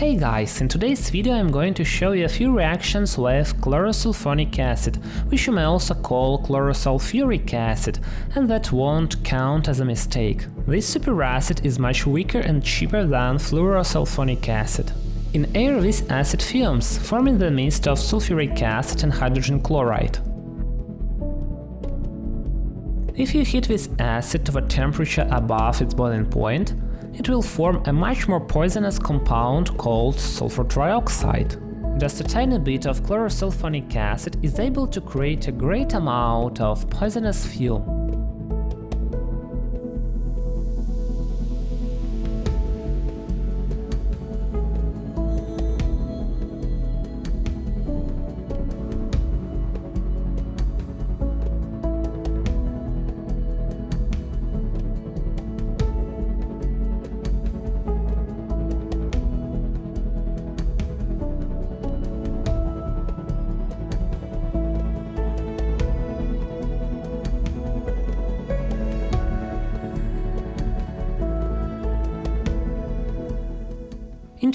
Hey guys, in today's video I'm going to show you a few reactions with chlorosulfonic acid, which you may also call chlorosulfuric acid, and that won't count as a mistake. This superacid is much weaker and cheaper than fluorosulfonic acid. In air this acid fumes, forming the mist of sulfuric acid and hydrogen chloride. If you heat this acid to a temperature above its boiling point, it will form a much more poisonous compound called sulfur trioxide. Just a tiny bit of chlorosulfonic acid is able to create a great amount of poisonous fume.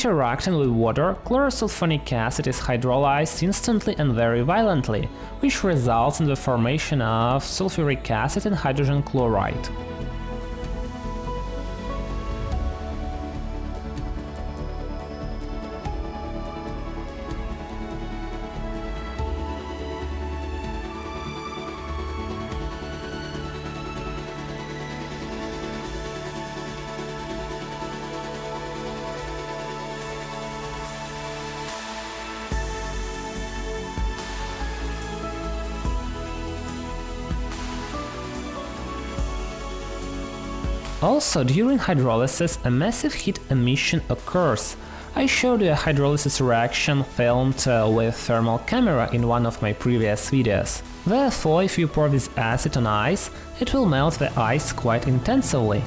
Interacting with water, chlorosulfonic acid is hydrolyzed instantly and very violently, which results in the formation of sulfuric acid and hydrogen chloride. Also, during hydrolysis a massive heat emission occurs. I showed you a hydrolysis reaction filmed uh, with thermal camera in one of my previous videos. Therefore, if you pour this acid on ice, it will melt the ice quite intensively.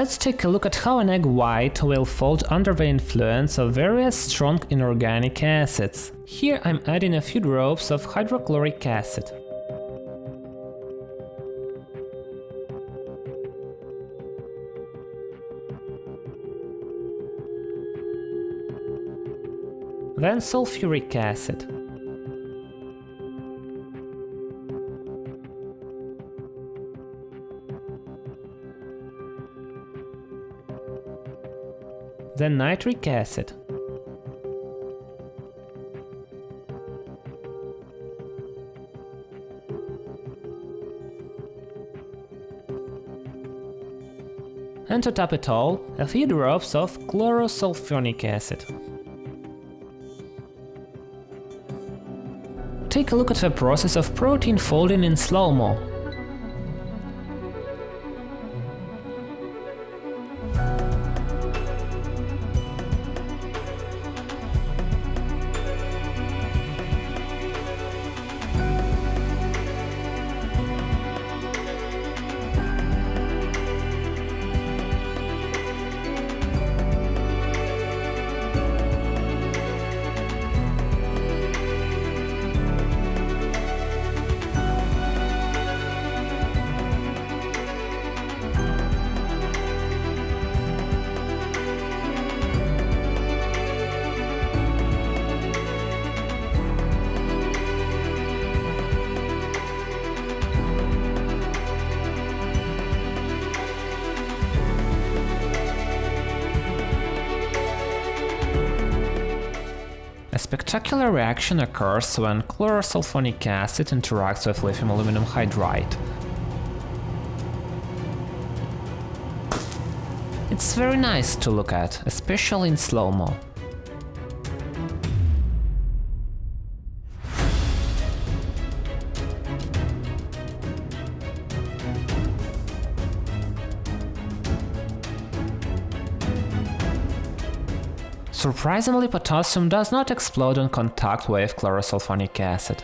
Let's take a look at how an egg white will fold under the influence of various strong inorganic acids. Here I'm adding a few drops of hydrochloric acid. Then sulfuric acid. Then nitric acid. And to top it all, a few drops of chlorosulfonic acid. Take a look at the process of protein folding in slow-mo. Spectacular reaction occurs when chlorosulfonic acid interacts with lithium aluminum hydride. It's very nice to look at, especially in slow-mo. Surprisingly, potassium does not explode on contact with chlorosulfonic acid.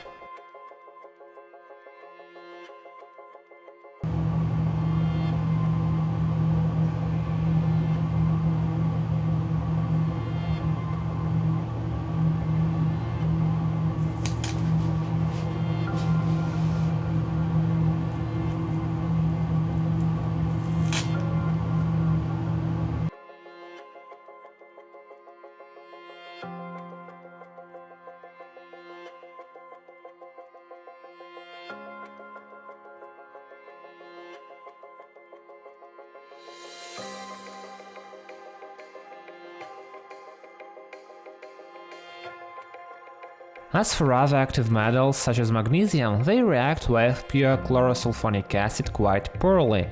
As for other active metals, such as magnesium, they react with pure chlorosulfonic acid quite poorly.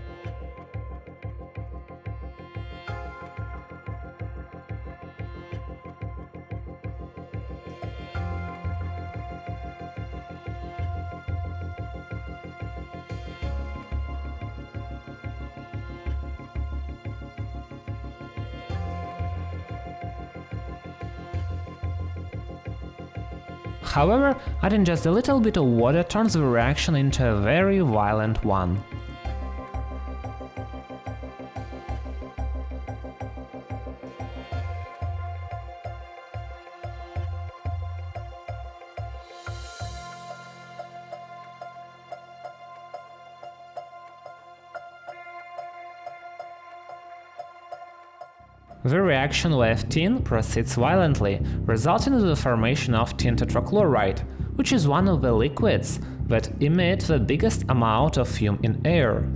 However, adding just a little bit of water turns the reaction into a very violent one. The reaction with tin proceeds violently, resulting in the formation of tin tetrachloride, which is one of the liquids that emit the biggest amount of fume in air.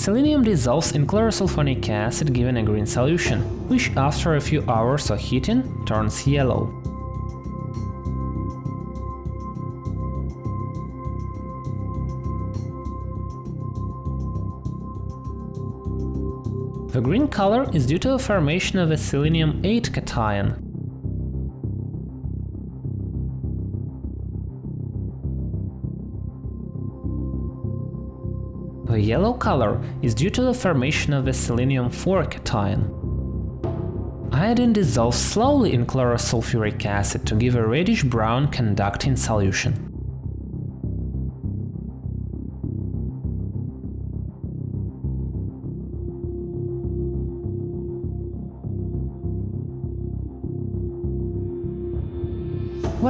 Selenium dissolves in chlorosulfonic acid given a green solution, which after a few hours of heating turns yellow. The green color is due to the formation of a selenium 8 cation, The yellow color is due to the formation of the selenium-4 cation. Iodine dissolves slowly in chlorosulfuric acid to give a reddish-brown conducting solution.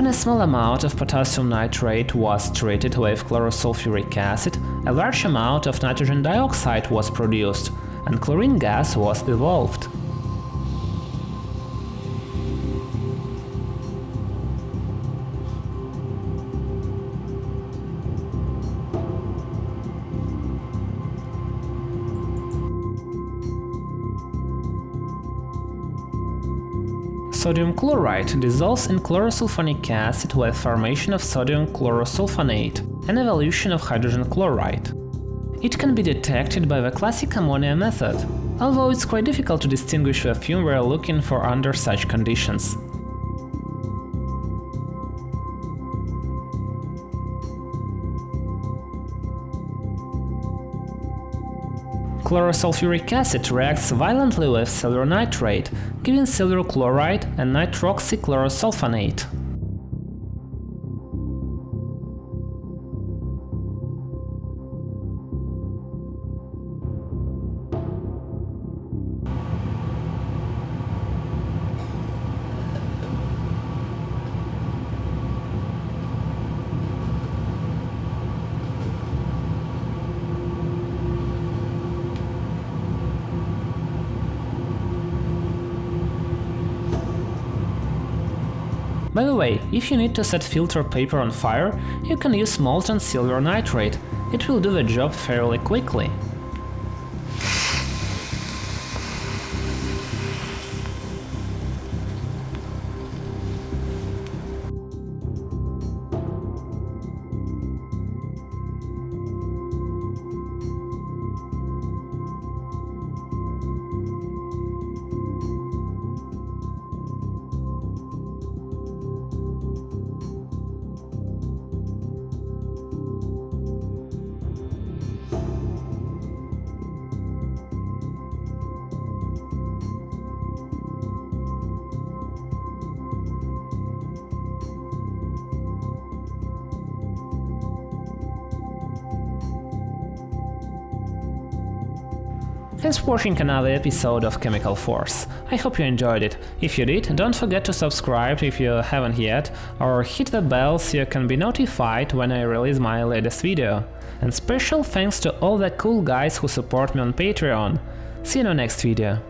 When a small amount of potassium nitrate was treated with chlorosulfuric acid, a large amount of nitrogen dioxide was produced, and chlorine gas was evolved. Sodium chloride dissolves in chlorosulfonic acid with formation of sodium chlorosulfonate, an evolution of hydrogen chloride. It can be detected by the classic ammonia method, although it's quite difficult to distinguish the fume we're looking for under such conditions. Chlorosulfuric acid reacts violently with silver nitrate, giving silver chloride and nitroxychlorosulfonate. By the way, if you need to set filter paper on fire, you can use molten silver nitrate, it will do the job fairly quickly. Thanks for watching another episode of Chemical Force. I hope you enjoyed it. If you did, don't forget to subscribe if you haven't yet, or hit the bell so you can be notified when I release my latest video. and special thanks to all the cool guys who support me on Patreon. See you in the next video.